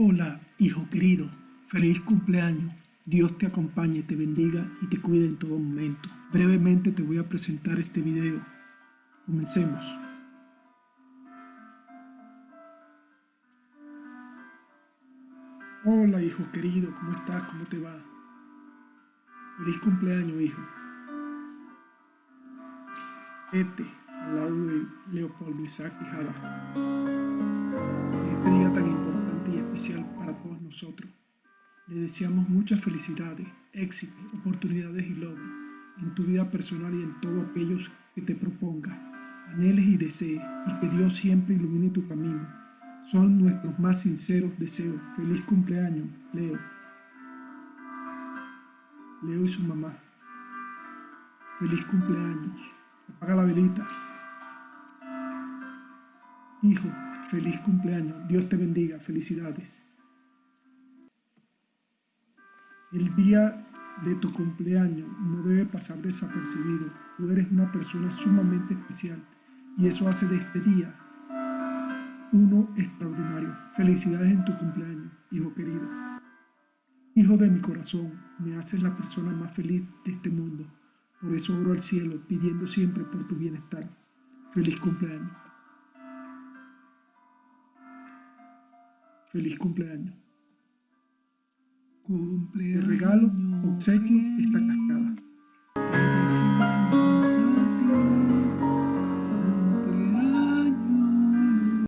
Hola, hijo querido, feliz cumpleaños. Dios te acompañe, te bendiga y te cuide en todo momento. Brevemente te voy a presentar este video. Comencemos. Hola, hijo querido, ¿cómo estás? ¿Cómo te va? Feliz cumpleaños, hijo. Este, al lado de Leopoldo Isaac. En este día tan le deseamos muchas felicidades, éxito, oportunidades y logros en tu vida personal y en todo aquello que te proponga, anheles y desees, y que Dios siempre ilumine tu camino. Son nuestros más sinceros deseos. Feliz cumpleaños, Leo. Leo y su mamá. Feliz cumpleaños. Apaga la velita. Hijo, feliz cumpleaños. Dios te bendiga. Felicidades. El día de tu cumpleaños no debe pasar desapercibido. Tú eres una persona sumamente especial y eso hace de este día uno extraordinario. Felicidades en tu cumpleaños, hijo querido. Hijo de mi corazón, me haces la persona más feliz de este mundo. Por eso oro al cielo pidiendo siempre por tu bienestar. Feliz cumpleaños. Feliz cumpleaños. Te regalo, obsequio esta cascada.